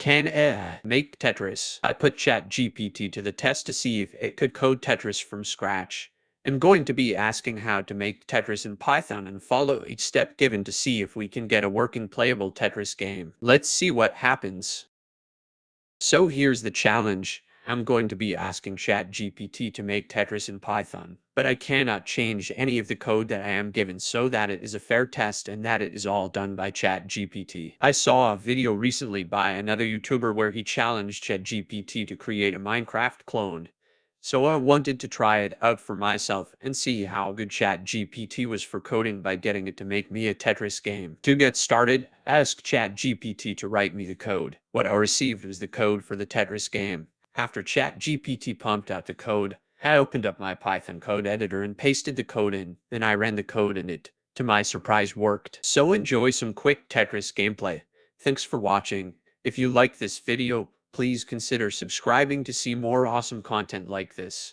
Can uh, make Tetris. I put ChatGPT to the test to see if it could code Tetris from scratch. I'm going to be asking how to make Tetris in Python and follow each step given to see if we can get a working playable Tetris game. Let's see what happens. So here's the challenge. I'm going to be asking ChatGPT to make Tetris in Python, but I cannot change any of the code that I am given so that it is a fair test and that it is all done by ChatGPT. I saw a video recently by another YouTuber where he challenged ChatGPT to create a Minecraft clone. So I wanted to try it out for myself and see how good ChatGPT was for coding by getting it to make me a Tetris game. To get started, ask ChatGPT to write me the code. What I received was the code for the Tetris game. After ChatGPT pumped out the code, I opened up my Python code editor and pasted the code in. Then I ran the code and it, to my surprise, worked. So enjoy some quick Tetris gameplay. Thanks for watching. If you like this video, please consider subscribing to see more awesome content like this.